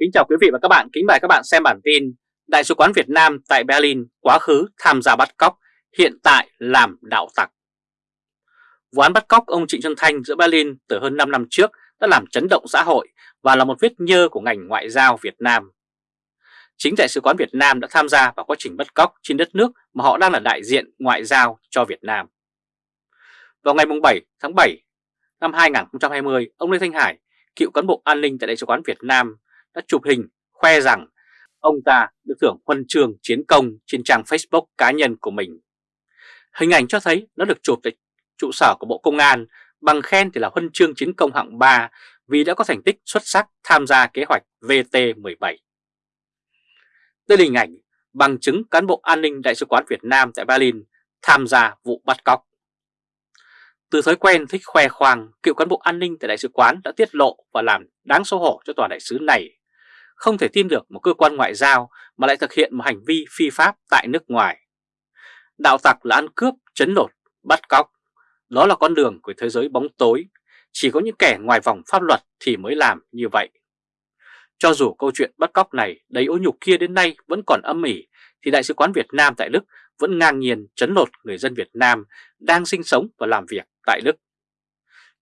Kính chào quý vị và các bạn, kính mời các bạn xem bản tin Đại sứ quán Việt Nam tại Berlin quá khứ tham gia bắt cóc, hiện tại làm đạo tặc Vụ án bắt cóc ông Trịnh Xuân Thanh giữa Berlin từ hơn 5 năm trước đã làm chấn động xã hội và là một vết nhơ của ngành ngoại giao Việt Nam. Chính Đại sứ quán Việt Nam đã tham gia vào quá trình bắt cóc trên đất nước mà họ đang là đại diện ngoại giao cho Việt Nam. Vào ngày 7 tháng 7 năm 2020, ông Lê Thanh Hải, cựu cán bộ an ninh tại Đại sứ quán Việt Nam đã chụp hình khoe rằng ông ta được thưởng huân trường chiến công trên trang Facebook cá nhân của mình. Hình ảnh cho thấy nó được chụp tại trụ sở của Bộ Công an bằng khen thì là huân chương chiến công hạng 3 vì đã có thành tích xuất sắc tham gia kế hoạch VT-17. Đây là hình ảnh bằng chứng cán bộ an ninh Đại sứ quán Việt Nam tại Berlin tham gia vụ bắt cóc. Từ thói quen thích khoe khoang, cựu cán bộ an ninh tại Đại sứ quán đã tiết lộ và làm đáng xấu hổ cho tòa đại sứ này. Không thể tin được một cơ quan ngoại giao mà lại thực hiện một hành vi phi pháp tại nước ngoài. Đạo tặc là ăn cướp, chấn lột, bắt cóc. Đó là con đường của thế giới bóng tối. Chỉ có những kẻ ngoài vòng pháp luật thì mới làm như vậy. Cho dù câu chuyện bắt cóc này đầy ô nhục kia đến nay vẫn còn âm ỉ, thì Đại sứ quán Việt Nam tại Đức vẫn ngang nhiên chấn lột người dân Việt Nam đang sinh sống và làm việc tại Đức.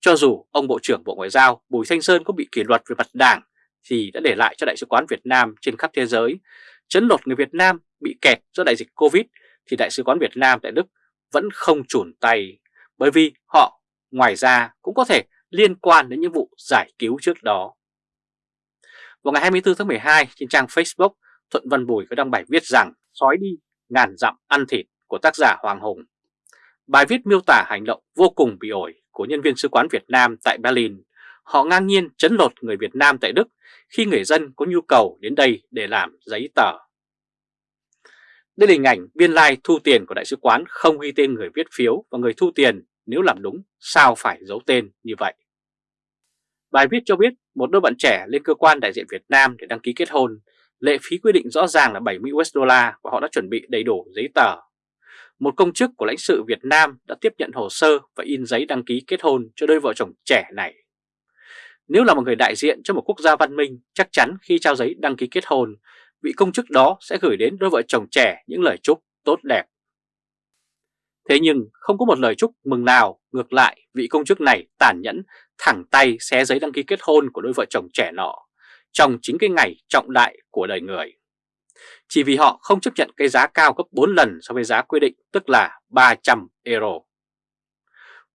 Cho dù ông Bộ trưởng Bộ Ngoại giao Bùi Thanh Sơn có bị kỷ luật về mặt đảng thì đã để lại cho Đại sứ quán Việt Nam trên khắp thế giới chấn lột người Việt Nam bị kẹt do đại dịch Covid thì Đại sứ quán Việt Nam tại Đức vẫn không chùn tay bởi vì họ ngoài ra cũng có thể liên quan đến những vụ giải cứu trước đó. Vào ngày 24 tháng 12 trên trang Facebook, Thuận Văn Bùi có đăng bài viết rằng sói đi ngàn dặm ăn thịt của tác giả Hoàng Hùng. Bài viết miêu tả hành động vô cùng bị ổi của nhân viên sứ quán Việt Nam tại Berlin. Họ ngang nhiên chấn lột người Việt Nam tại Đức khi người dân có nhu cầu đến đây để làm giấy tờ. Đây là hình ảnh biên lai like thu tiền của đại sứ quán không ghi tên người viết phiếu và người thu tiền nếu làm đúng sao phải giấu tên như vậy. Bài viết cho biết một đôi bạn trẻ lên cơ quan đại diện Việt Nam để đăng ký kết hôn, lệ phí quy định rõ ràng là 70 USD và họ đã chuẩn bị đầy đủ giấy tờ. Một công chức của lãnh sự Việt Nam đã tiếp nhận hồ sơ và in giấy đăng ký kết hôn cho đôi vợ chồng trẻ này. Nếu là một người đại diện cho một quốc gia văn minh, chắc chắn khi trao giấy đăng ký kết hôn, vị công chức đó sẽ gửi đến đôi vợ chồng trẻ những lời chúc tốt đẹp. Thế nhưng không có một lời chúc mừng nào, ngược lại vị công chức này tàn nhẫn thẳng tay xé giấy đăng ký kết hôn của đôi vợ chồng trẻ nọ trong chính cái ngày trọng đại của đời người. Chỉ vì họ không chấp nhận cái giá cao gấp 4 lần so với giá quy định tức là 300 euro.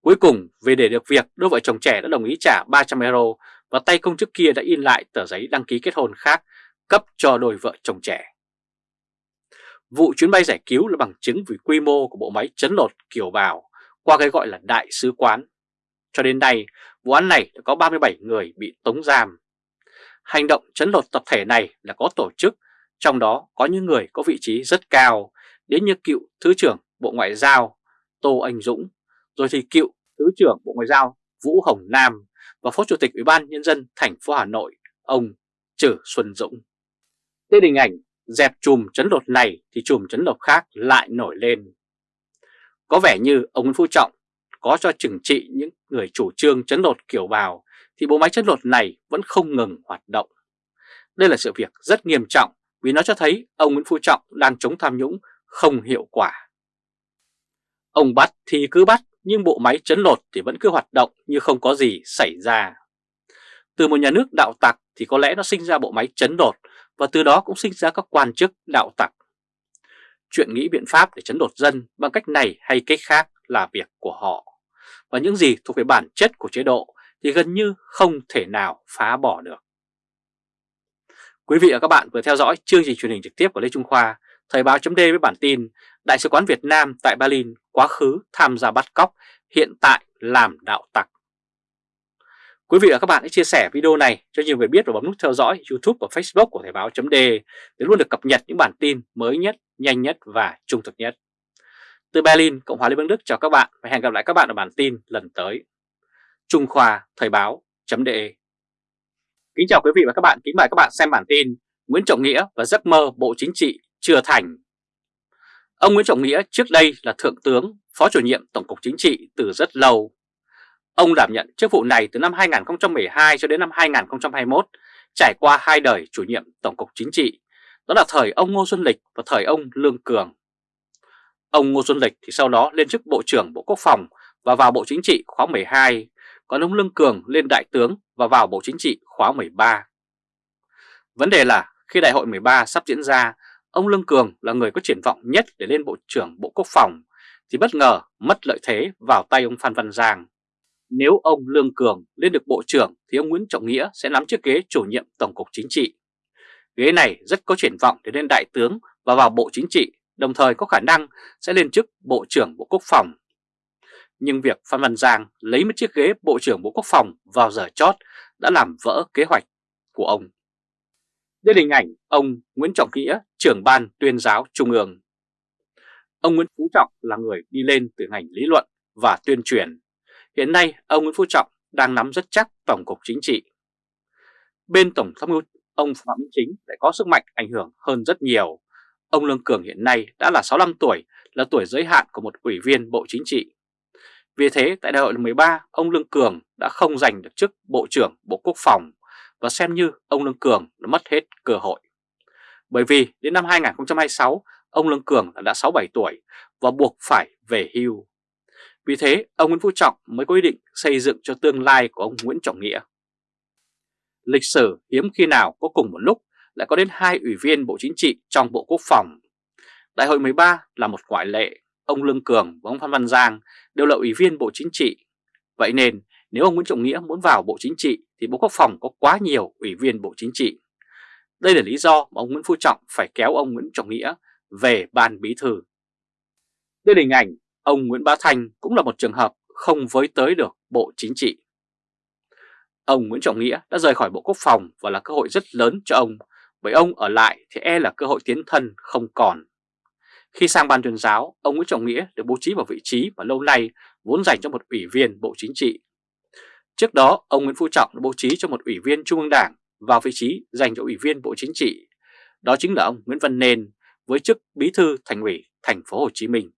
Cuối cùng về để được việc đôi vợ chồng trẻ đã đồng ý trả 300 euro và tay công chức kia đã in lại tờ giấy đăng ký kết hôn khác cấp cho đôi vợ chồng trẻ. Vụ chuyến bay giải cứu là bằng chứng về quy mô của bộ máy chấn lột kiểu bào qua cái gọi là đại sứ quán. Cho đến nay, vụ án này đã có 37 người bị tống giam. Hành động chấn lột tập thể này là có tổ chức, trong đó có những người có vị trí rất cao, đến như cựu Thứ trưởng Bộ Ngoại giao Tô Anh Dũng, rồi thì cựu Thứ trưởng Bộ Ngoại giao Vũ Hồng Nam và Phó Chủ tịch Ủy ban Nhân dân thành phố Hà Nội, ông Trử Xuân Dũng. Tên hình ảnh dẹp chùm chấn lột này thì chùm chấn lột khác lại nổi lên. Có vẻ như ông Nguyễn Phú Trọng có cho trừng trị những người chủ trương chấn lột kiểu bào thì bộ máy chấn lột này vẫn không ngừng hoạt động. Đây là sự việc rất nghiêm trọng vì nó cho thấy ông Nguyễn Phú Trọng đang chống tham nhũng không hiệu quả. Ông bắt thì cứ bắt nhưng bộ máy chấn lột thì vẫn cứ hoạt động như không có gì xảy ra. Từ một nhà nước đạo tặc thì có lẽ nó sinh ra bộ máy chấn lột và từ đó cũng sinh ra các quan chức đạo tặc. Chuyện nghĩ biện pháp để chấn lột dân bằng cách này hay cách khác là việc của họ. Và những gì thuộc về bản chất của chế độ thì gần như không thể nào phá bỏ được. Quý vị và các bạn vừa theo dõi chương trình truyền hình trực tiếp của Lê Trung Khoa, Thời báo chấm với bản tin Đại sứ quán Việt Nam tại Berlin quá khứ tham gia bắt cóc, hiện tại làm đạo tặc. Quý vị và các bạn hãy chia sẻ video này cho nhiều người biết và bấm nút theo dõi YouTube và Facebook của Thời báo chấm để luôn được cập nhật những bản tin mới nhất, nhanh nhất và trung thực nhất. Từ Berlin, Cộng hòa Liên bang Đức chào các bạn và hẹn gặp lại các bạn ở bản tin lần tới. Trung Khoa Thời báo .de Kính chào quý vị và các bạn, kính mời các bạn xem bản tin Nguyễn Trọng Nghĩa và giấc mơ Bộ Chính trị chưa thành. Ông Nguyễn Trọng Nghĩa trước đây là Thượng tướng, Phó chủ nhiệm Tổng cục Chính trị từ rất lâu. Ông đảm nhận chức vụ này từ năm 2012 cho đến năm 2021 trải qua hai đời chủ nhiệm Tổng cục Chính trị, đó là thời ông Ngô Xuân Lịch và thời ông Lương Cường. Ông Ngô Xuân Lịch thì sau đó lên chức Bộ trưởng Bộ Quốc phòng và vào Bộ Chính trị khóa 12, còn ông Lương Cường lên Đại tướng và vào Bộ Chính trị khóa 13. Vấn đề là khi Đại hội 13 sắp diễn ra, ông Lương Cường là người có triển vọng nhất để lên Bộ trưởng Bộ Quốc phòng, thì bất ngờ mất lợi thế vào tay ông Phan Văn Giang. Nếu ông Lương Cường lên được Bộ trưởng thì ông Nguyễn Trọng Nghĩa sẽ nắm chiếc ghế chủ nhiệm Tổng cục Chính trị. Ghế này rất có triển vọng để lên Đại tướng và vào Bộ Chính trị, đồng thời có khả năng sẽ lên chức Bộ trưởng Bộ Quốc phòng. Nhưng việc Phan Văn Giang lấy một chiếc ghế Bộ trưởng Bộ Quốc phòng vào giờ chót đã làm vỡ kế hoạch của ông. Đây là hình ảnh ông Nguyễn Trọng Nghĩa, trưởng ban tuyên giáo Trung ương. Ông Nguyễn Phú Trọng là người đi lên từ ngành lý luận và tuyên truyền. Hiện nay, ông Nguyễn Phú Trọng đang nắm rất chắc Tổng cục Chính trị. Bên Tổng tham mưu, ông Phạm Minh Chính lại có sức mạnh ảnh hưởng hơn rất nhiều. Ông Lương Cường hiện nay đã là 65 tuổi, là tuổi giới hạn của một ủy viên Bộ Chính trị. Vì thế, tại đại hội lần 13, ông Lương Cường đã không giành được chức Bộ trưởng Bộ Quốc phòng và xem như ông Lương Cường đã mất hết cơ hội. Bởi vì đến năm 2026, ông Lương Cường đã 67 tuổi và buộc phải về hưu. Vì thế, ông Nguyễn Phú Trọng mới có ý định xây dựng cho tương lai của ông Nguyễn Trọng Nghĩa. Lịch sử hiếm khi nào có cùng một lúc lại có đến hai ủy viên Bộ Chính trị trong Bộ Quốc phòng. Đại hội 13 là một ngoại lệ, ông Lương Cường và ông Phan Văn Giang đều là ủy viên Bộ Chính trị. Vậy nên nếu ông Nguyễn Trọng Nghĩa muốn vào Bộ Chính trị thì Bộ Quốc phòng có quá nhiều ủy viên Bộ Chính trị. Đây là lý do mà ông Nguyễn Phú Trọng phải kéo ông Nguyễn Trọng Nghĩa về ban bí thư. Đây là hình ảnh ông Nguyễn Bá Thanh cũng là một trường hợp không với tới được Bộ Chính trị. Ông Nguyễn Trọng Nghĩa đã rời khỏi Bộ Quốc phòng và là cơ hội rất lớn cho ông, bởi ông ở lại thì e là cơ hội tiến thân không còn. Khi sang ban tuyên giáo, ông Nguyễn Trọng Nghĩa được bố trí vào vị trí mà lâu nay vốn dành cho một ủy viên Bộ Chính trị. Trước đó, ông Nguyễn Phú Trọng đã bố trí cho một ủy viên Trung ương Đảng vào vị trí dành cho ủy viên Bộ Chính trị. Đó chính là ông Nguyễn Văn Nên với chức Bí thư Thành ủy Thành phố Hồ Chí Minh.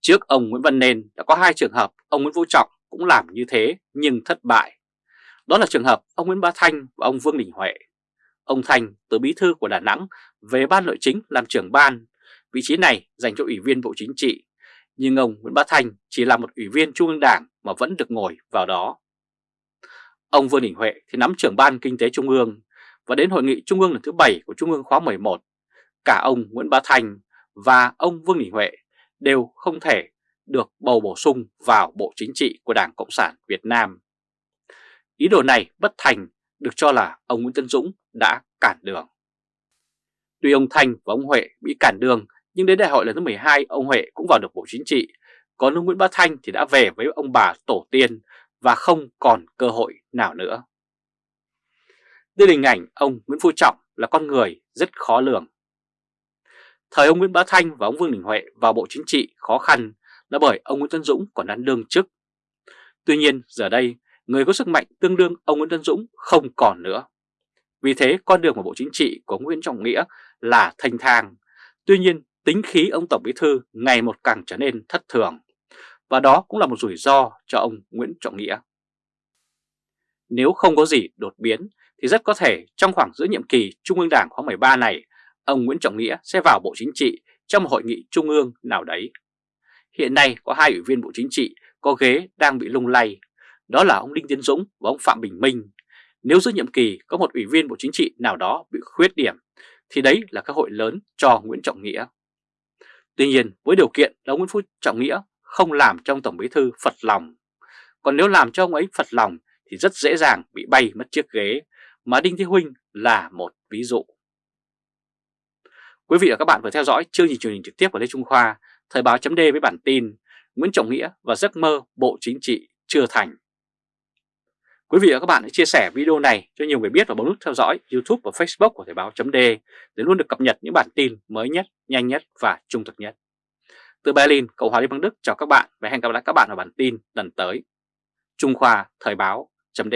Trước ông Nguyễn Văn Nên đã có hai trường hợp ông Nguyễn Phú Trọng cũng làm như thế nhưng thất bại. Đó là trường hợp ông Nguyễn Bá Thanh và ông Vương Đình Huệ. Ông Thanh từ bí thư của Đà Nẵng về ban nội chính làm trưởng ban. Vị trí này dành cho ủy viên Bộ Chính trị. Nhưng ông Nguyễn Bá Thành chỉ là một ủy viên Trung ương Đảng mà vẫn được ngồi vào đó. Ông Vương Đình Huệ thì nắm trưởng ban kinh tế Trung ương và đến hội nghị Trung ương lần thứ 7 của Trung ương khóa 11, cả ông Nguyễn Bá Thành và ông Vương Đình Huệ đều không thể được bầu bổ sung vào Bộ Chính trị của Đảng Cộng sản Việt Nam. Ý đồ này bất thành được cho là ông Nguyễn Tân Dũng đã cản đường. Tuy ông Thành và ông Huệ bị cản đường nhưng đến đại hội lần thứ 12 ông Huệ cũng vào được Bộ Chính trị, còn ông Nguyễn Bá Thanh thì đã về với ông bà tổ tiên và không còn cơ hội nào nữa. Đây là hình ảnh ông Nguyễn Phú Trọng là con người rất khó lường. Thời ông Nguyễn Bá Thanh và ông Vương Đình Huệ vào Bộ Chính trị khó khăn là bởi ông Nguyễn Tân Dũng còn đang đương chức. Tuy nhiên giờ đây người có sức mạnh tương đương ông Nguyễn Tân Dũng không còn nữa. Vì thế con đường vào Bộ Chính trị của Nguyễn Trọng Nghĩa là thanh thang. Tuy nhiên tính khí ông Tổng Bí Thư ngày một càng trở nên thất thường. Và đó cũng là một rủi ro cho ông Nguyễn Trọng Nghĩa. Nếu không có gì đột biến thì rất có thể trong khoảng giữa nhiệm kỳ Trung ương Đảng khóa 13 này, ông Nguyễn Trọng Nghĩa sẽ vào Bộ Chính trị trong một hội nghị Trung ương nào đấy. Hiện nay có hai ủy viên Bộ Chính trị có ghế đang bị lung lay, đó là ông Đinh Tiến Dũng và ông Phạm Bình Minh. Nếu giữa nhiệm kỳ có một ủy viên Bộ Chính trị nào đó bị khuyết điểm, thì đấy là cơ hội lớn cho Nguyễn Trọng Nghĩa. Tuy nhiên với điều kiện là ông Nguyễn Phú Trọng Nghĩa không làm cho ông Tổng Bí Thư phật lòng. Còn nếu làm cho ông ấy phật lòng thì rất dễ dàng bị bay mất chiếc ghế, mà Đinh Thế Huynh là một ví dụ. Quý vị và các bạn vừa theo dõi chương trình truyền hình trực tiếp của Lê Trung Khoa, Thời báo chấm với bản tin Nguyễn Trọng Nghĩa và giấc mơ Bộ Chính trị chưa thành. Quý vị và các bạn hãy chia sẻ video này cho nhiều người biết và bấm nút theo dõi YouTube và Facebook của Thời báo .d để luôn được cập nhật những bản tin mới nhất, nhanh nhất và trung thực nhất. Từ Berlin, Cộng hòa Liên bang Đức chào các bạn và hẹn gặp lại các bạn ở bản tin lần tới. Trung Khoa Thời báo chấm